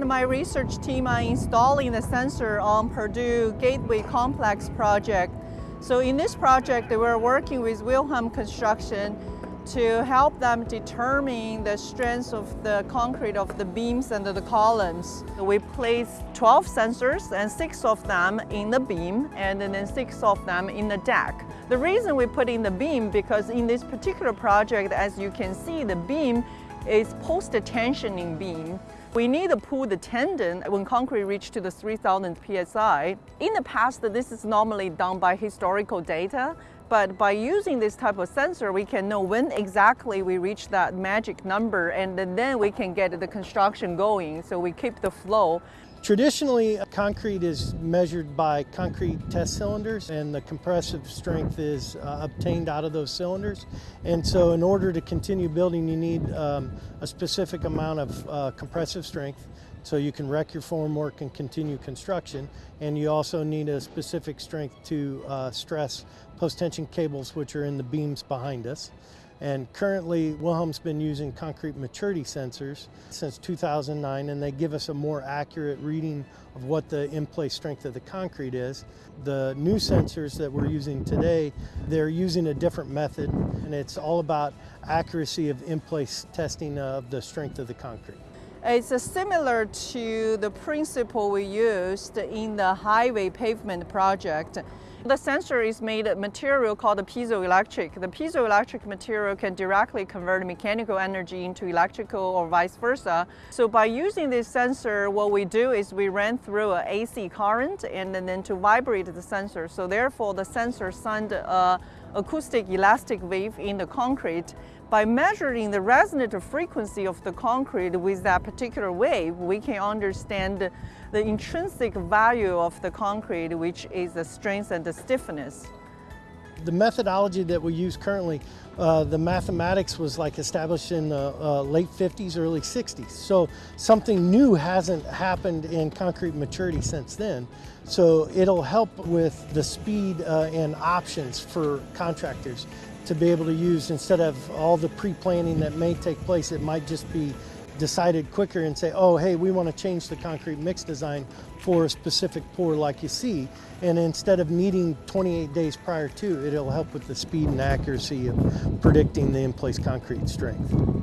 And my research team are installing the sensor on Purdue Gateway Complex project. So in this project, we're working with Wilhelm Construction to help them determine the strength of the concrete of the beams and the columns. We placed 12 sensors and six of them in the beam and then six of them in the deck. The reason we put in the beam because in this particular project, as you can see, the beam is post-tensioning beam. We need to pull the tendon when concrete reaches to the 3000 psi. In the past, this is normally done by historical data, but by using this type of sensor, we can know when exactly we reach that magic number and then we can get the construction going. So we keep the flow. Traditionally, concrete is measured by concrete test cylinders and the compressive strength is uh, obtained out of those cylinders. And so in order to continue building, you need um, a specific amount of uh, compressive strength so you can wreck your formwork and continue construction. And you also need a specific strength to uh, stress post-tension cables which are in the beams behind us. And currently, Wilhelm's been using concrete maturity sensors since 2009, and they give us a more accurate reading of what the in-place strength of the concrete is. The new sensors that we're using today, they're using a different method, and it's all about accuracy of in-place testing of the strength of the concrete. It's similar to the principle we used in the highway pavement project. The sensor is made of material called piezoelectric. The piezoelectric material can directly convert mechanical energy into electrical or vice versa. So by using this sensor, what we do is we run through an AC current and then to vibrate the sensor. So therefore the sensor sends a acoustic elastic wave in the concrete. By measuring the resonant frequency of the concrete with that particular wave, we can understand the intrinsic value of the concrete, which is the strength and the stiffness. The methodology that we use currently, uh, the mathematics was like established in the uh, late 50s, early 60s. So something new hasn't happened in concrete maturity since then. So it'll help with the speed uh, and options for contractors to be able to use instead of all the pre-planning that may take place, it might just be decided quicker and say, oh, hey, we want to change the concrete mix design for a specific pour like you see. And instead of needing 28 days prior to, it'll help with the speed and accuracy of predicting the in-place concrete strength.